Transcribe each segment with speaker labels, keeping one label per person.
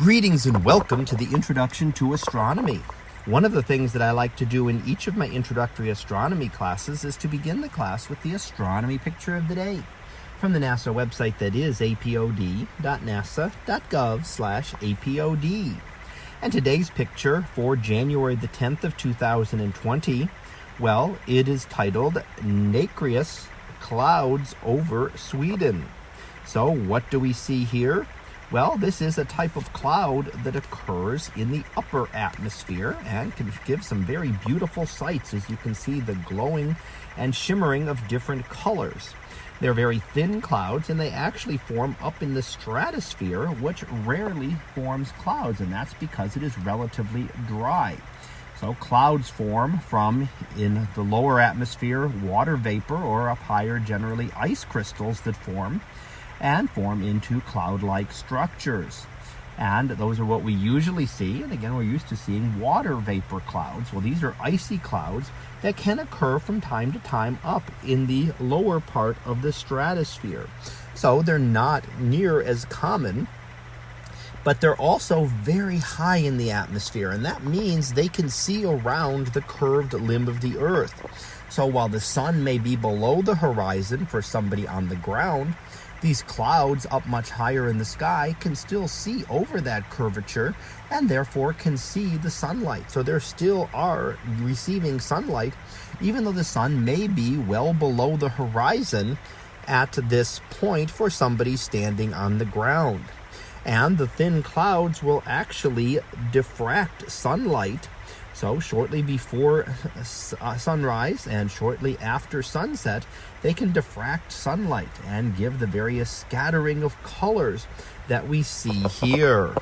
Speaker 1: Greetings and welcome to the Introduction to Astronomy. One of the things that I like to do in each of my introductory astronomy classes is to begin the class with the astronomy picture of the day from the NASA website that is apod.nasa.gov slash apod. And today's picture for January the 10th of 2020, well, it is titled Nacreous Clouds Over Sweden. So what do we see here? Well, this is a type of cloud that occurs in the upper atmosphere and can give some very beautiful sights as you can see the glowing and shimmering of different colors. They're very thin clouds and they actually form up in the stratosphere, which rarely forms clouds, and that's because it is relatively dry. So clouds form from in the lower atmosphere water vapor or up higher generally ice crystals that form and form into cloud-like structures. And those are what we usually see. And again, we're used to seeing water vapor clouds. Well, these are icy clouds that can occur from time to time up in the lower part of the stratosphere. So they're not near as common but they're also very high in the atmosphere, and that means they can see around the curved limb of the Earth. So while the sun may be below the horizon for somebody on the ground, these clouds up much higher in the sky can still see over that curvature and therefore can see the sunlight. So they still are receiving sunlight, even though the sun may be well below the horizon at this point for somebody standing on the ground. And the thin clouds will actually diffract sunlight so shortly before uh, sunrise and shortly after sunset, they can diffract sunlight and give the various scattering of colors that we see here.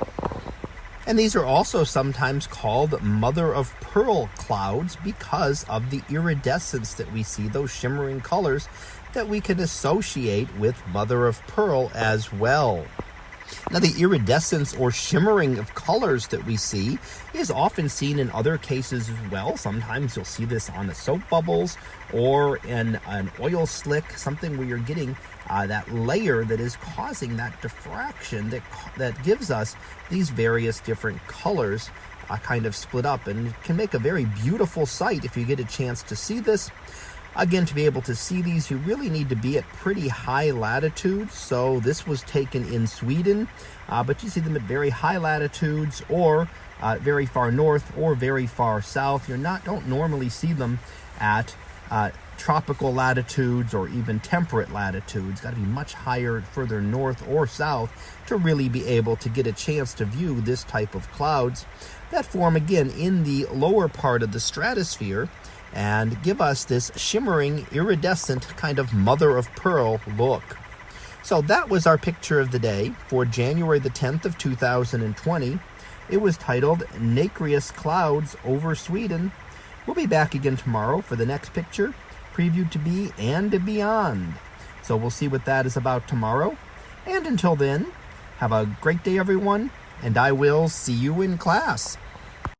Speaker 1: And these are also sometimes called mother of pearl clouds because of the iridescence that we see, those shimmering colors that we can associate with mother of pearl as well. Now, the iridescence or shimmering of colors that we see is often seen in other cases as well. Sometimes you'll see this on the soap bubbles or in an oil slick, something where you're getting uh, that layer that is causing that diffraction that, that gives us these various different colors uh, kind of split up and can make a very beautiful sight if you get a chance to see this. Again, to be able to see these, you really need to be at pretty high latitudes. So this was taken in Sweden, uh, but you see them at very high latitudes or uh, very far north or very far south. You're not, don't normally see them at uh, tropical latitudes or even temperate latitudes. Got to be much higher, further north or south to really be able to get a chance to view this type of clouds that form again in the lower part of the stratosphere and give us this shimmering, iridescent kind of mother of pearl look. So that was our picture of the day for January the 10th of 2020. It was titled Nacreous Clouds Over Sweden. We'll be back again tomorrow for the next picture, Preview to Be and Beyond. So we'll see what that is about tomorrow. And until then, have a great day, everyone, and I will see you in class.